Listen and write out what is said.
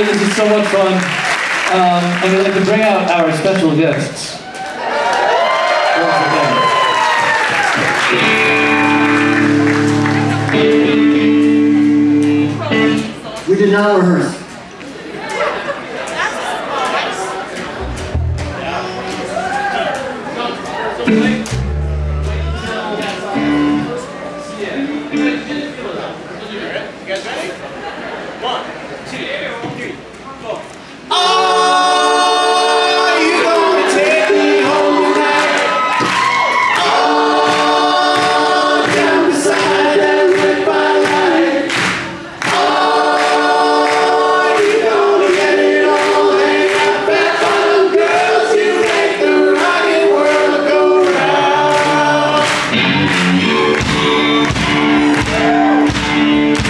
this is so much fun. Um, and we'd like to bring out our special guests. We did not rehearse. Thank